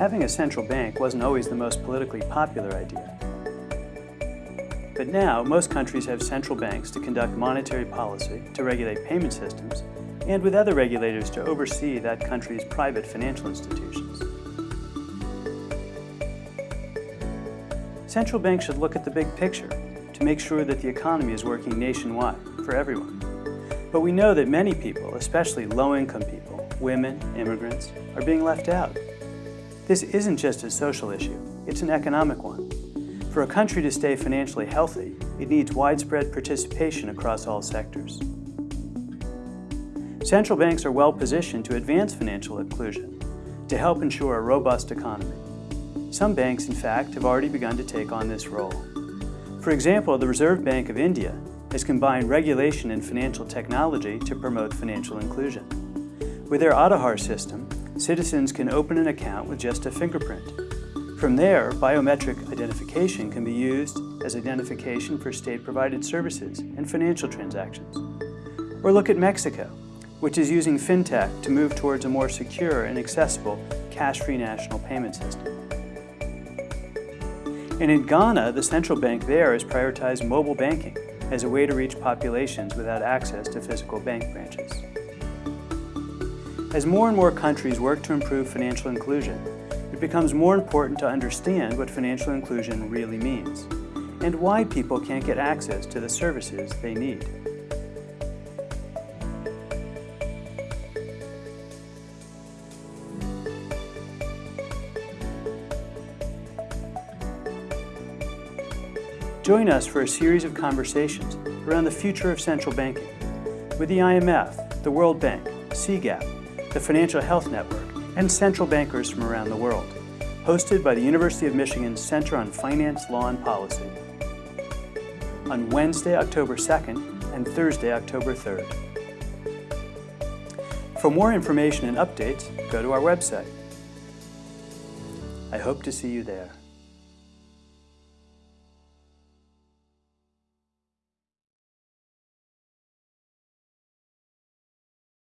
Having a central bank wasn't always the most politically popular idea. But now, most countries have central banks to conduct monetary policy, to regulate payment systems, and with other regulators to oversee that country's private financial institutions. Central banks should look at the big picture to make sure that the economy is working nationwide for everyone. But we know that many people, especially low-income people, women, immigrants, are being left out. This isn't just a social issue, it's an economic one. For a country to stay financially healthy, it needs widespread participation across all sectors. Central banks are well positioned to advance financial inclusion, to help ensure a robust economy. Some banks, in fact, have already begun to take on this role. For example, the Reserve Bank of India has combined regulation and financial technology to promote financial inclusion. With their Aadhaar system, citizens can open an account with just a fingerprint. From there, biometric identification can be used as identification for state-provided services and financial transactions. Or look at Mexico, which is using fintech to move towards a more secure and accessible cash-free national payment system. And in Ghana, the central bank there has prioritized mobile banking as a way to reach populations without access to physical bank branches. As more and more countries work to improve financial inclusion, it becomes more important to understand what financial inclusion really means and why people can't get access to the services they need. Join us for a series of conversations around the future of central banking with the IMF, the World Bank, CGAP, the Financial Health Network, and central bankers from around the world, hosted by the University of Michigan's Center on Finance, Law, and Policy on Wednesday, October 2nd and Thursday, October 3rd. For more information and updates, go to our website. I hope to see you there.